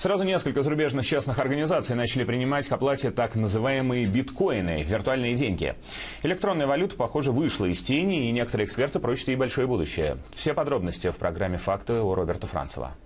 Сразу несколько зарубежных частных организаций начали принимать к оплате так называемые биткоины – виртуальные деньги. Электронная валюта, похоже, вышла из тени, и некоторые эксперты прочат ей большое будущее. Все подробности в программе «Факты» у Роберта Францева.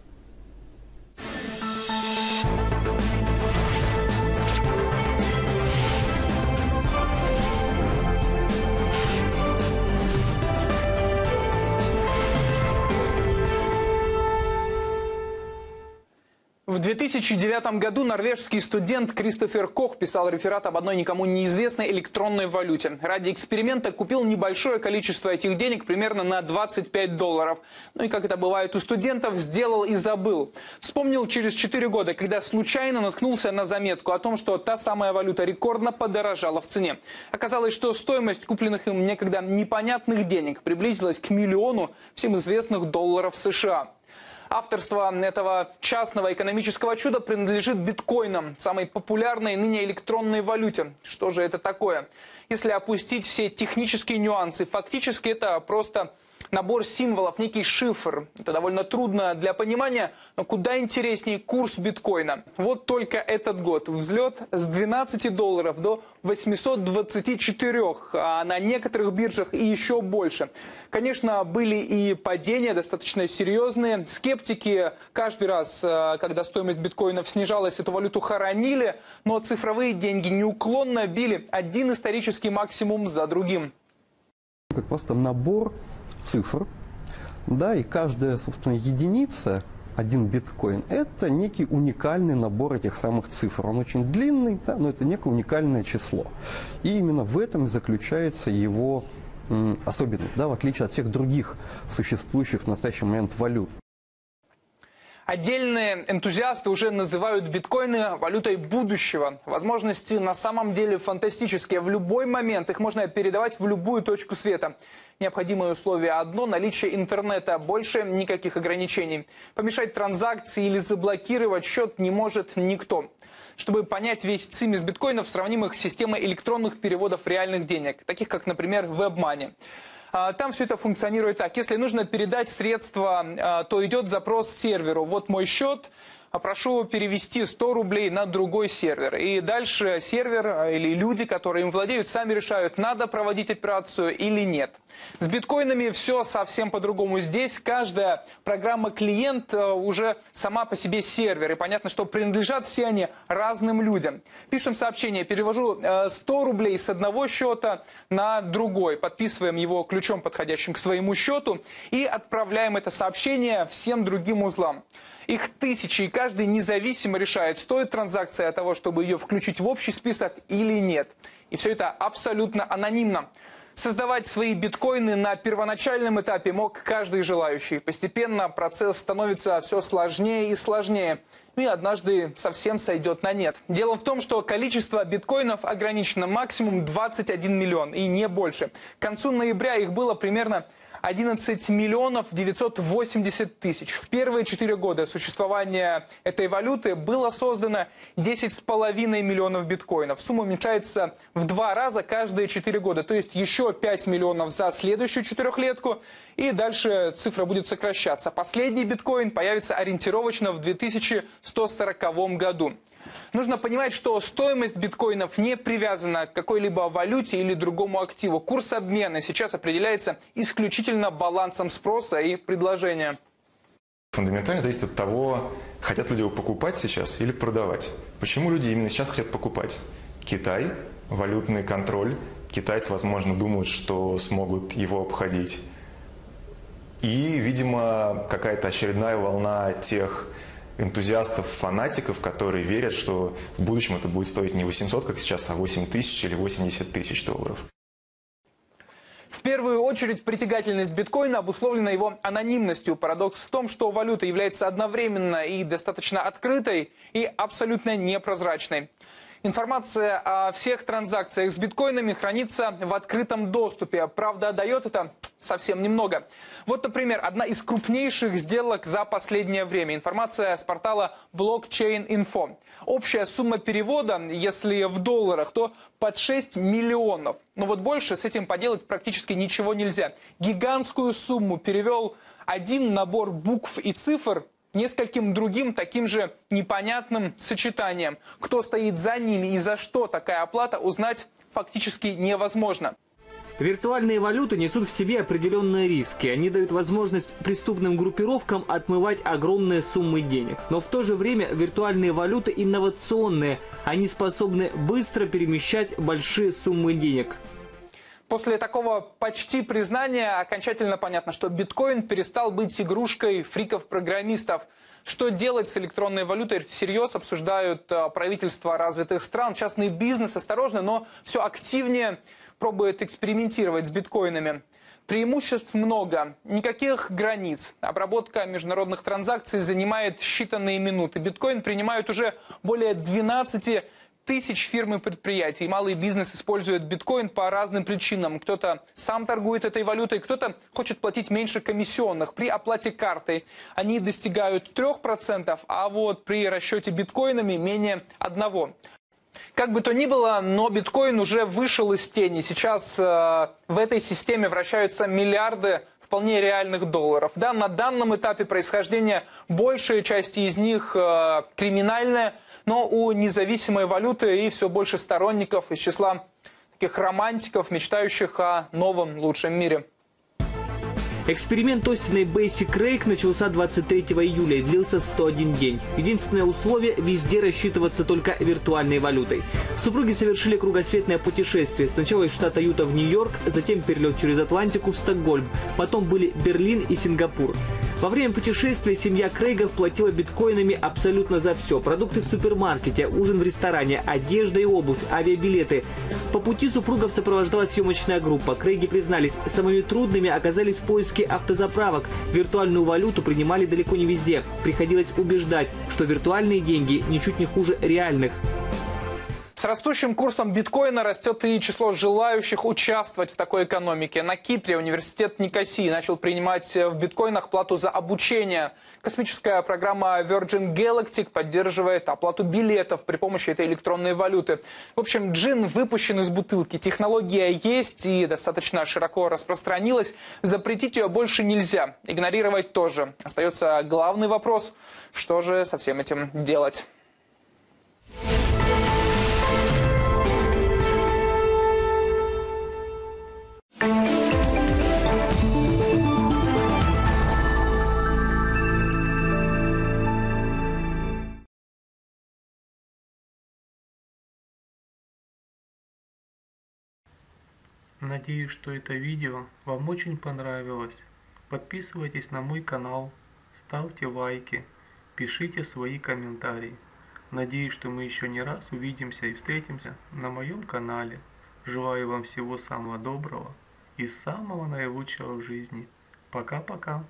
В 2009 году норвежский студент Кристофер Кох писал реферат об одной никому неизвестной электронной валюте. Ради эксперимента купил небольшое количество этих денег, примерно на 25 долларов. Ну и, как это бывает у студентов, сделал и забыл. Вспомнил через 4 года, когда случайно наткнулся на заметку о том, что та самая валюта рекордно подорожала в цене. Оказалось, что стоимость купленных им некогда непонятных денег приблизилась к миллиону всем известных долларов США. Авторство этого частного экономического чуда принадлежит биткоинам, самой популярной ныне электронной валюте. Что же это такое? Если опустить все технические нюансы, фактически это просто набор символов, некий шифр. Это довольно трудно для понимания, но куда интереснее курс биткоина. Вот только этот год взлет с 12 долларов до 824, а на некоторых биржах и еще больше. Конечно, были и падения достаточно серьезные. Скептики каждый раз, э, когда стоимость биткоинов снижалась, эту валюту хоронили, но цифровые деньги неуклонно били один исторический максимум за другим. Просто набор цифр, да, и каждая, собственно, единица, один биткоин, это некий уникальный набор этих самых цифр. Он очень длинный, да, но это некое уникальное число. И именно в этом и заключается его особенность, да, в отличие от всех других существующих в настоящий момент валют. Отдельные энтузиасты уже называют биткоины валютой будущего. Возможности на самом деле фантастические. В любой момент их можно передавать в любую точку света. Необходимое условие одно – наличие интернета. Больше никаких ограничений. Помешать транзакции или заблокировать счет не может никто. Чтобы понять весь цимис биткоинов, сравним их с системой электронных переводов реальных денег, таких как, например, WebMoney. А, там все это функционирует так. Если нужно передать средства, а, то идет запрос серверу. Вот мой счет, а прошу перевести 100 рублей на другой сервер. И дальше сервер а, или люди, которые им владеют, сами решают, надо проводить операцию или нет. С биткоинами все совсем по-другому. Здесь каждая программа-клиент а, уже сама по себе сервер. И понятно, что принадлежат все они разным людям. Пишем сообщение, перевожу 100 рублей с одного счета на другой. Подписываем его ключом, подходящим к своему счету. И отправляем это сообщение всем другим узлам. Их тысячи, и каждый независимо решает, стоит транзакция от того, чтобы ее включить в общий список или нет. И все это абсолютно анонимно. Создавать свои биткоины на первоначальном этапе мог каждый желающий. Постепенно процесс становится все сложнее и сложнее. И однажды совсем сойдет на нет. Дело в том, что количество биткоинов ограничено максимум 21 миллион и не больше. К концу ноября их было примерно 11 миллионов 980 тысяч. В первые четыре года существования этой валюты было создано 10,5 миллионов биткоинов. Сумма уменьшается в два раза каждые четыре года. То есть еще 5 миллионов за следующую четырехлетку. И дальше цифра будет сокращаться. Последний биткоин появится ориентировочно в 2140 году. Нужно понимать, что стоимость биткоинов не привязана к какой-либо валюте или другому активу. Курс обмена сейчас определяется исключительно балансом спроса и предложения. Фундаментально зависит от того, хотят люди его покупать сейчас или продавать. Почему люди именно сейчас хотят покупать? Китай, валютный контроль. Китайцы, возможно, думают, что смогут его обходить. И, видимо, какая-то очередная волна тех энтузиастов, фанатиков, которые верят, что в будущем это будет стоить не 800, как сейчас, а 8 тысяч или 80 тысяч долларов. В первую очередь притягательность биткоина обусловлена его анонимностью. Парадокс в том, что валюта является одновременно и достаточно открытой, и абсолютно непрозрачной. Информация о всех транзакциях с биткоинами хранится в открытом доступе. Правда, дает это совсем немного. Вот, например, одна из крупнейших сделок за последнее время. Информация с портала Blockchain Info. Общая сумма перевода, если в долларах, то под 6 миллионов. Но вот больше с этим поделать практически ничего нельзя. Гигантскую сумму перевел один набор букв и цифр нескольким другим таким же непонятным сочетанием. Кто стоит за ними и за что такая оплата, узнать фактически невозможно. Виртуальные валюты несут в себе определенные риски. Они дают возможность преступным группировкам отмывать огромные суммы денег. Но в то же время виртуальные валюты инновационные. Они способны быстро перемещать большие суммы денег. После такого почти признания окончательно понятно, что биткоин перестал быть игрушкой фриков-программистов. Что делать с электронной валютой всерьез обсуждают а, правительства развитых стран, частный бизнес осторожно, но все активнее пробует экспериментировать с биткоинами. Преимуществ много, никаких границ. Обработка международных транзакций занимает считанные минуты. Биткоин принимают уже более 12 тысяч фирм и предприятий. Малый бизнес использует биткоин по разным причинам. Кто-то сам торгует этой валютой, кто-то хочет платить меньше комиссионных. При оплате картой они достигают 3%, а вот при расчете биткоинами менее 1%. Как бы то ни было, но биткоин уже вышел из тени. Сейчас э, в этой системе вращаются миллиарды вполне реальных долларов. Да, на данном этапе происхождения большая часть из них э, криминальная, но у независимой валюты и все больше сторонников из числа таких романтиков, мечтающих о новом лучшем мире. Эксперимент Остина Basic Rake начался 23 июля и длился 101 день. Единственное условие – везде рассчитываться только виртуальной валютой. Супруги совершили кругосветное путешествие. Сначала из штата Юта в Нью-Йорк, затем перелет через Атлантику в Стокгольм. Потом были Берлин и Сингапур. Во время путешествия семья Крейгов платила биткоинами абсолютно за все. Продукты в супермаркете, ужин в ресторане, одежда и обувь, авиабилеты. По пути супругов сопровождала съемочная группа. Крейги признались, самыми трудными оказались поиски автозаправок. Виртуальную валюту принимали далеко не везде. Приходилось убеждать, что виртуальные деньги ничуть не хуже реальных. С растущим курсом биткоина растет и число желающих участвовать в такой экономике. На Кипре университет Никосии начал принимать в биткоинах плату за обучение. Космическая программа Virgin Galactic поддерживает оплату билетов при помощи этой электронной валюты. В общем, джин выпущен из бутылки. Технология есть и достаточно широко распространилась. Запретить ее больше нельзя. Игнорировать тоже. Остается главный вопрос, что же со всем этим делать. Надеюсь, что это видео вам очень понравилось. Подписывайтесь на мой канал, ставьте лайки, пишите свои комментарии. Надеюсь, что мы еще не раз увидимся и встретимся на моем канале. Желаю вам всего самого доброго и самого наилучшего в жизни. Пока-пока.